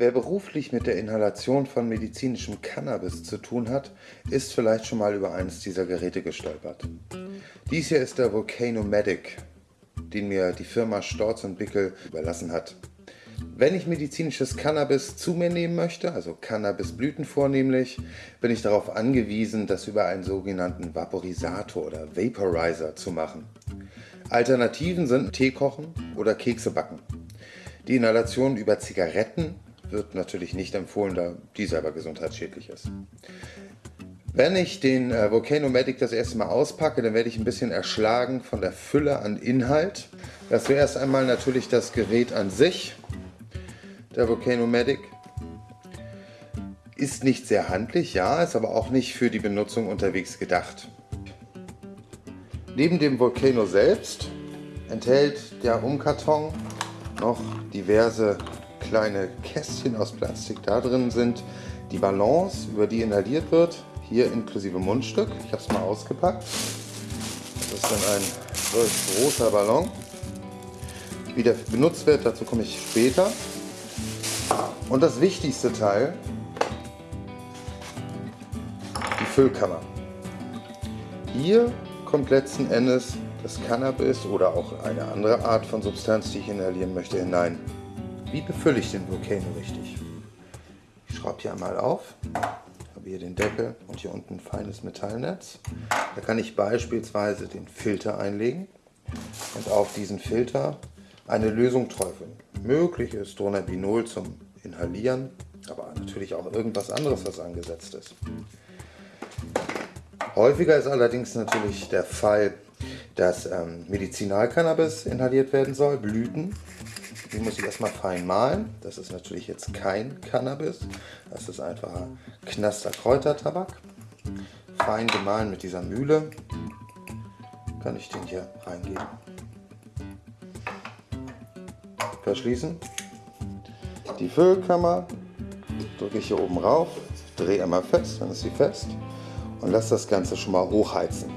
Wer beruflich mit der Inhalation von medizinischem Cannabis zu tun hat, ist vielleicht schon mal über eines dieser Geräte gestolpert. Dies hier ist der Volcano Medic, den mir die Firma Storz und Bickel überlassen hat. Wenn ich medizinisches Cannabis zu mir nehmen möchte, also Cannabisblüten vornehmlich, bin ich darauf angewiesen, das über einen sogenannten Vaporisator oder Vaporizer zu machen. Alternativen sind Tee kochen oder Kekse backen. Die Inhalation über Zigaretten wird natürlich nicht empfohlen, da die selber gesundheitsschädlich ist. Wenn ich den äh, Volcano Medic das erste Mal auspacke, dann werde ich ein bisschen erschlagen von der Fülle an Inhalt. Das zuerst einmal natürlich das Gerät an sich, der Volcano Medic. Ist nicht sehr handlich, ja, ist aber auch nicht für die Benutzung unterwegs gedacht. Neben dem Volcano selbst enthält der Umkarton noch diverse kleine Kästchen aus Plastik. Da drin sind die Ballons, über die inhaliert wird, hier inklusive Mundstück. Ich habe es mal ausgepackt. Das ist dann ein solch großer Ballon. Wie der benutzt wird, dazu komme ich später. Und das wichtigste Teil, die Füllkammer. Hier kommt letzten Endes das Cannabis oder auch eine andere Art von Substanz, die ich inhalieren möchte, hinein. Wie befülle ich den Volcano richtig? Ich schraube hier einmal auf, habe hier den Deckel und hier unten ein feines Metallnetz. Da kann ich beispielsweise den Filter einlegen und auf diesen Filter eine Lösung träufeln. Möglich ist Dronabinol zum Inhalieren, aber natürlich auch irgendwas anderes, was angesetzt ist. Häufiger ist allerdings natürlich der Fall, dass ähm, Medizinalcannabis inhaliert werden soll, Blüten. Die muss ich erstmal fein mahlen. Das ist natürlich jetzt kein Cannabis. Das ist einfacher Knaster Kräutertabak. Fein gemahlen mit dieser Mühle kann ich den hier reingeben. Verschließen. Die Füllkammer drücke ich hier oben rauf, drehe einmal fest, dann ist sie fest und lasse das Ganze schon mal hochheizen.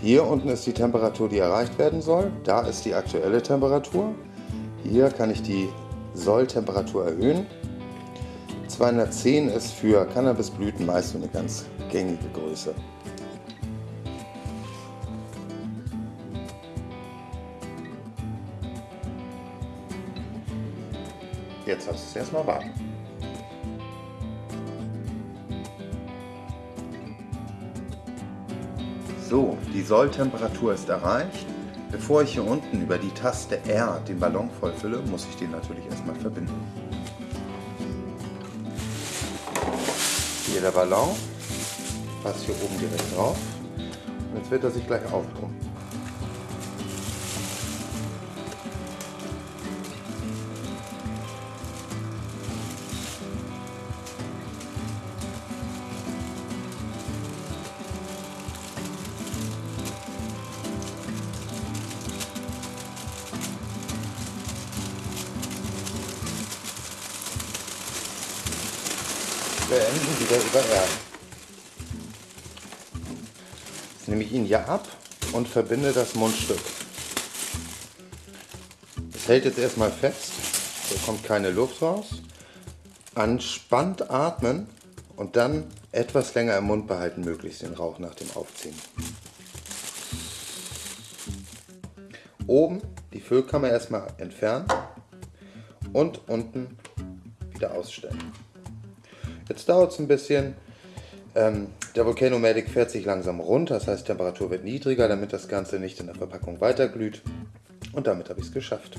Hier unten ist die Temperatur, die erreicht werden soll. Da ist die aktuelle Temperatur. Hier kann ich die Solltemperatur erhöhen. 210 ist für Cannabisblüten meist eine ganz gängige Größe. Jetzt hast du es erstmal warten. So, die Solltemperatur ist erreicht. Bevor ich hier unten über die Taste R den Ballon vollfülle, muss ich den natürlich erstmal verbinden. Hier der Ballon, passt hier oben direkt drauf und jetzt wird er sich gleich aufpumpen. Beenden wieder über R. Jetzt nehme ich ihn hier ab und verbinde das Mundstück. Es hält jetzt erstmal fest, da kommt keine Luft raus. Anspannt atmen und dann etwas länger im Mund behalten, möglichst den Rauch nach dem Aufziehen. Oben die Füllkammer erstmal entfernen und unten wieder ausstellen. Jetzt dauert es ein bisschen. Ähm, der Volcano Medic fährt sich langsam runter, das heißt Temperatur wird niedriger, damit das Ganze nicht in der Verpackung weiterglüht. Und damit habe ich es geschafft.